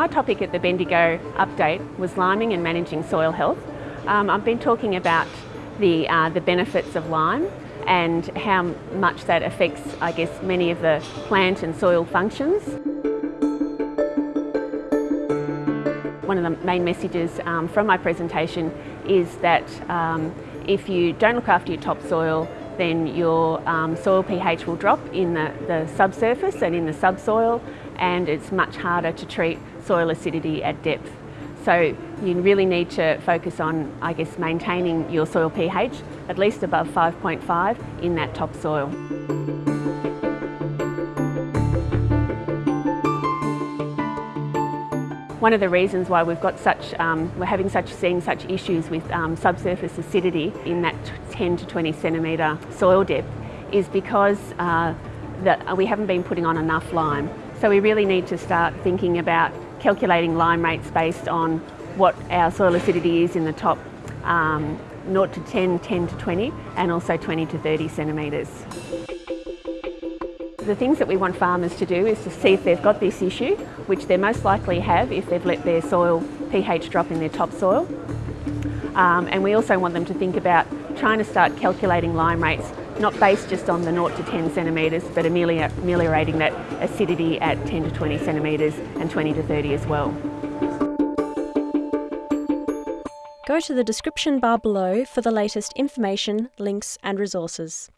My topic at the Bendigo update was liming and managing soil health. Um, I've been talking about the, uh, the benefits of lime and how much that affects, I guess, many of the plant and soil functions. One of the main messages um, from my presentation is that um, if you don't look after your topsoil, then your um, soil pH will drop in the, the subsurface and in the subsoil and it's much harder to treat soil acidity at depth. So you really need to focus on, I guess, maintaining your soil pH at least above 5.5 in that topsoil. One of the reasons why we've got such, um, we're having such, seeing such issues with um, subsurface acidity in that 10 to 20 centimetre soil depth is because uh, that we haven't been putting on enough lime. So we really need to start thinking about calculating lime rates based on what our soil acidity is in the top um, 0 to 10, 10 to 20 and also 20 to 30 centimetres. The things that we want farmers to do is to see if they've got this issue, which they most likely have if they've let their soil pH drop in their topsoil. Um, and we also want them to think about trying to start calculating lime rates not based just on the 0 to 10 centimetres, but ameliorating that acidity at 10 to 20 centimetres and 20 to 30 as well. Go to the description bar below for the latest information, links and resources.